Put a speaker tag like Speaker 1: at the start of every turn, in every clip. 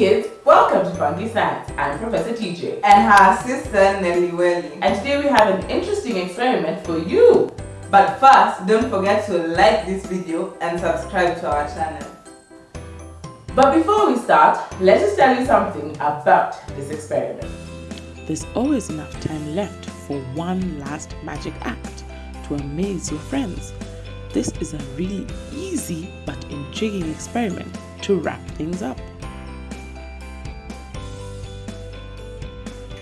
Speaker 1: Funky Science. I'm Professor TJ.
Speaker 2: And her sister Nelly Welly.
Speaker 1: And today we have an interesting experiment for you.
Speaker 2: But first, don't forget to like this video and subscribe to our channel.
Speaker 1: But before we start, let us tell you something about this experiment.
Speaker 3: There's always enough time left for one last magic act to amaze your friends. This is a really easy but intriguing experiment to wrap things up.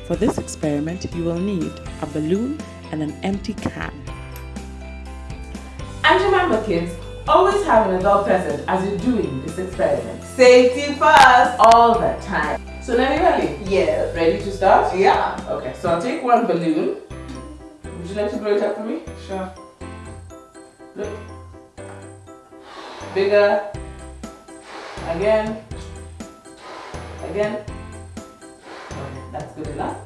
Speaker 3: For this experiment, you will need a balloon and an empty can.
Speaker 1: And remember kids, always have an adult present as you're doing this experiment.
Speaker 2: Safety first!
Speaker 1: All the time. So Nelly Welly,
Speaker 2: Yes.
Speaker 1: ready to start?
Speaker 2: Yeah.
Speaker 1: Okay, so I'll take one balloon. Would you like to blow it up for me?
Speaker 2: Sure.
Speaker 1: Look. Bigger. Again. Again. That's good enough.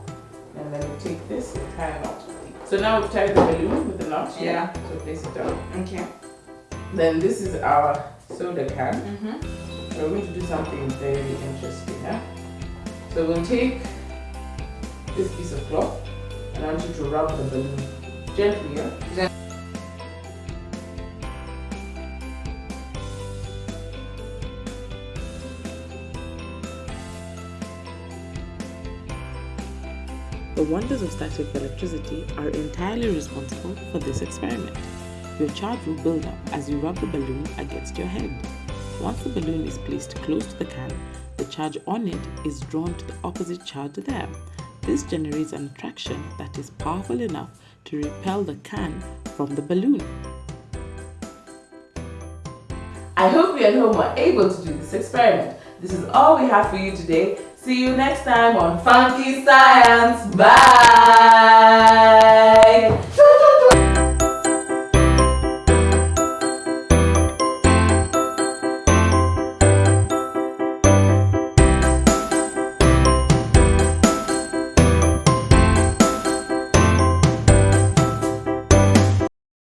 Speaker 1: And then we take this and tie a knot. So now we've tied the balloon with the knot.
Speaker 2: Yeah.
Speaker 1: So place it down.
Speaker 2: Okay.
Speaker 1: Then this is our soda can.
Speaker 2: Mm-hmm.
Speaker 1: We're going to do something very interesting. Huh? So we'll take this piece of cloth and I want you to rub the balloon gently. Yeah?
Speaker 3: The wonders of static electricity are entirely responsible for this experiment. Your charge will build up as you rub the balloon against your head. Once the balloon is placed close to the can, the charge on it is drawn to the opposite charge there. This generates an attraction that is powerful enough to repel the can from the balloon.
Speaker 1: I hope you at home were able to do this experiment. This is all we have for you today. See you next time on Funky Science. Bye!